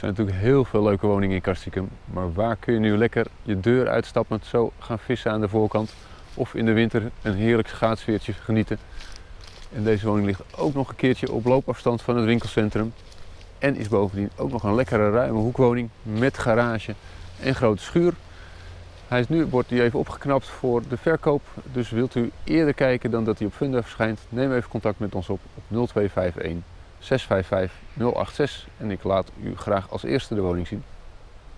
zijn natuurlijk heel veel leuke woningen in Castricum. Maar waar kun je nu lekker je deur uitstappend zo gaan vissen aan de voorkant? Of in de winter een heerlijk schaatsweertje genieten? En deze woning ligt ook nog een keertje op loopafstand van het winkelcentrum. En is bovendien ook nog een lekkere ruime hoekwoning met garage en grote schuur. Hij is nu, wordt hij even opgeknapt voor de verkoop. Dus wilt u eerder kijken dan dat hij op Funda verschijnt, neem even contact met ons op op 0251 655 086 en ik laat u graag als eerste de woning zien.